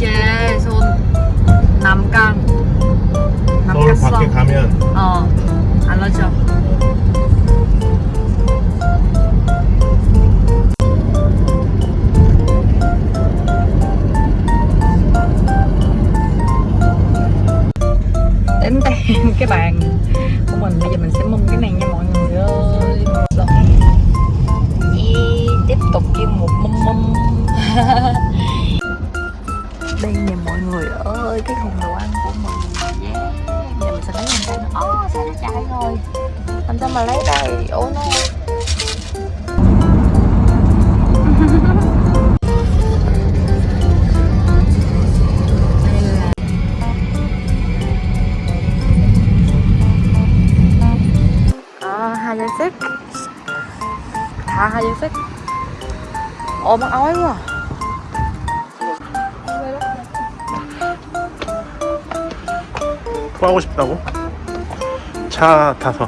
이제 손 남강 서울 남갔어 밖에 가면. 어 알려줘 cái thùng đồ ăn của mình. Yeah. giờ mình sẽ lấy lên đây ố sao nó chạy rồi? Làm sao mà lấy đây ủa nó à, hai dây xích thả hai dây xích ồ mắc ói quá. à. 토하고 싶다고? 차 타서.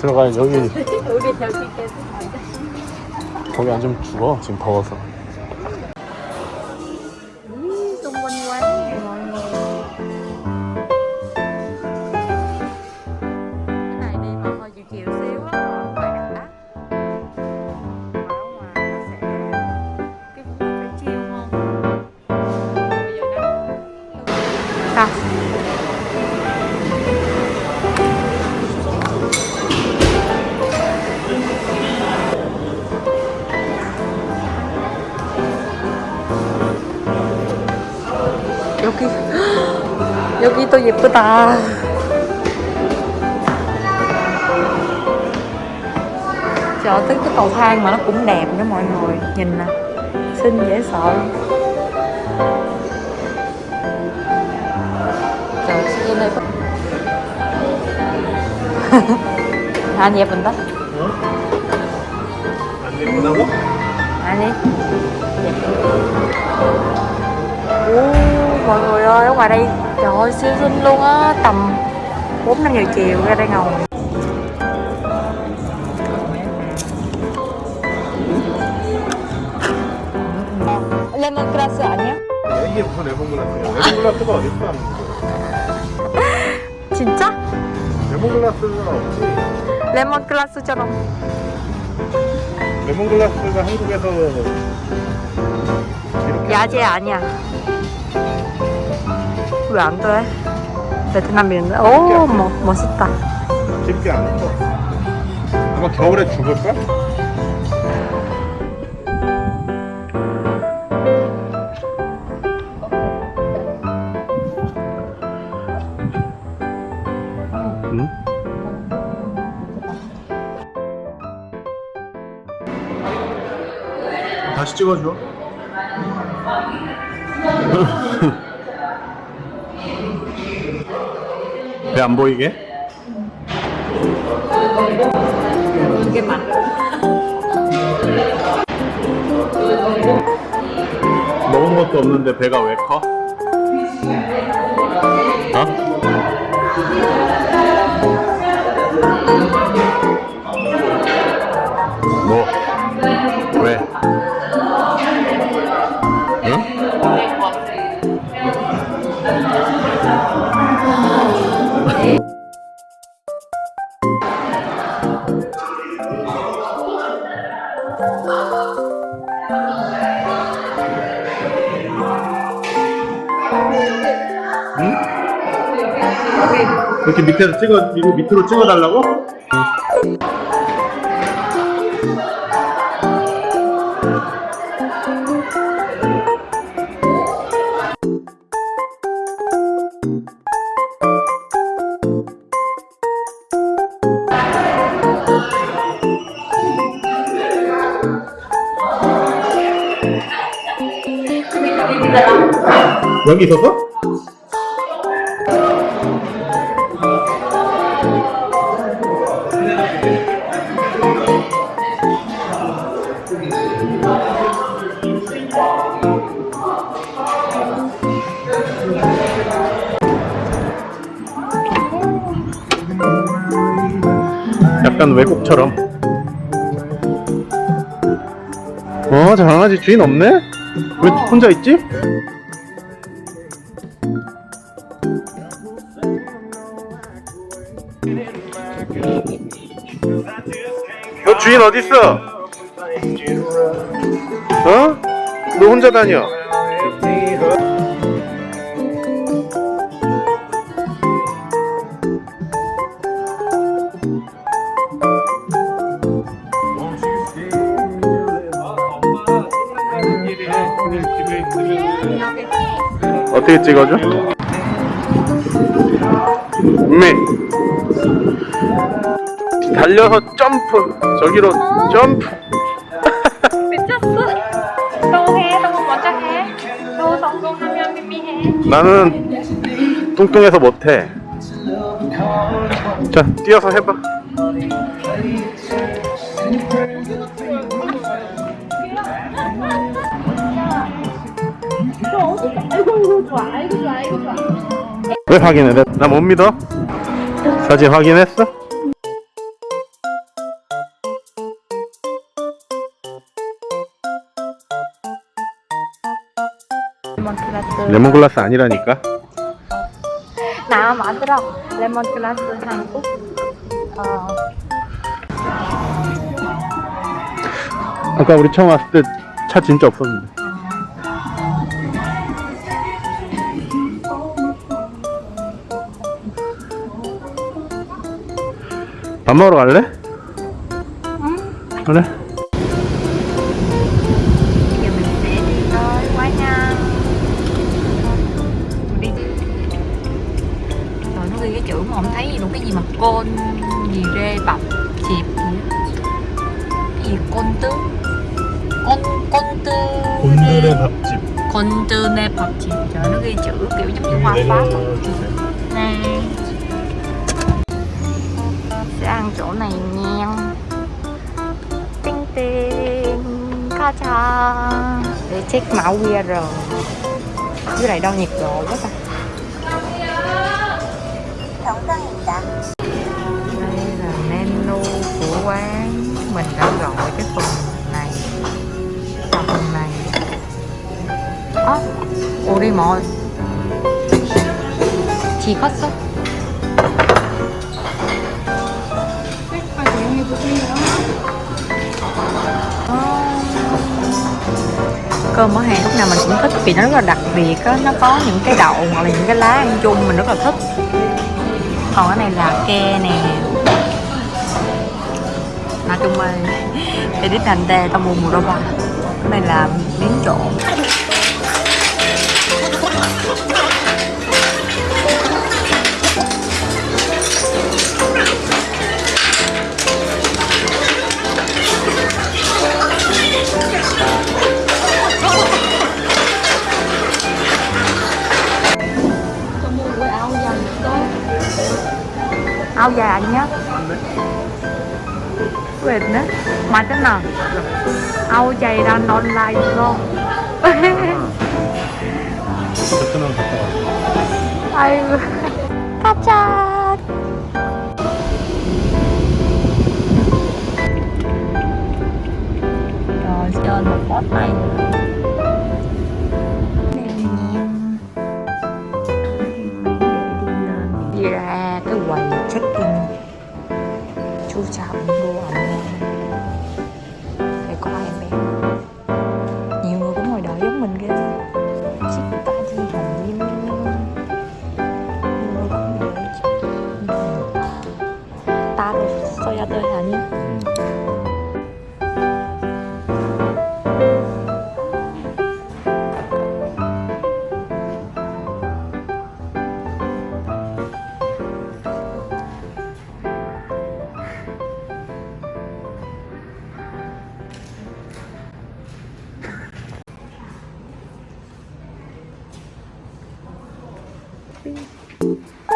들어가야 여기. 우리 저기 계속 거기 앉으면 죽어. 지금 더워서 여기 여기 또 예쁘다 Trời tới cái cầu thang mà nó cũng đẹp nữa mọi người Nhìn nè Xinh dễ sợ Trời sao đây có Anh dẹp mình đó 안 예쁘다고? 아니 Ồ, mọi người ơi, ở ngoài đây trời ơi siêu xinh luôn á tầm 4 5 giờ chiều ra đây ngồi 레몬그라스 아니야? 이게 무슨 레몬글라스야 레몬글라스가 어디 있어 진짜? 레몬글라스가 없지 레몬그라스처럼 레몬글라스가 한국에서 이렇게 야채 아니야 왜 안 그래? 베트남인데 오 뭐, 멋있다 집게 안 커. 아마 겨울에 죽을걸? 응? 다시 찍어줘. 배안 보이게? 이게 맛 먹은 것도 없는데 배가 왜 커? 이렇게 밑에서 찍어 이거 밑으로 찍어달라고? 여기 있었어? 약간 외국처럼 어 강아지 주인 없네? 왜 어. 혼자 있지? 너 주인 어딨어? 어? 너 혼자 다녀 어떻게 찍어줘? 미 달려서 점프 저기로 점프 미쳤어. 또 해, 또 먼저 해. 또 성공하면 미미 해. 나는 뚱뚱해서 못해 자 뛰어서 해봐 왜 확인해? 나 못 믿어? 사진 확인했어? 레몬글라스. 레몬글라스 아니라니까 나 만들어. 레몬글라스 한국. 어. 아까 우리 처음 왔을 때 차 진짜 없었는데 밥 먹으러 갈래? 그래 Giờ mình sẽ đi tới quán ăn Đi Rồi nó ghi cái chữ mà không thấy gì luôn Cái gì mà côn gì rê bọc chịp gì á. Cái gì côn tư Côn, côn tư 밥집 Côn tư nê bọc chịp Trời nó ghi chữ kiểu giống như hoa pháp á. chỗ này nha tinh tinh ca cha. Để check mẫu qr dưới này đo nhiệt độ quá ta. Đây là menu của quán. Mình đã gọi cái phần này. Phần này. Ốc oh, urimo chỉ có sốt Ờ. cơm ở hàng lúc nào mình cũng thích vì nó rất là đặc biệt á. Nó có những cái đậu hoặc là những cái lá ăn chung mình rất là thích. Còn cái này là ke nè. Nói chung là để đi thành tê tao mua mùa đôi cái này là miếng trộn. áo dài nhá quên nữa mà thế nào áo dài đang online luôn 베트남 갔다 와 아이고 가자 rồi chơi một boss này nữa 就差不多。fim.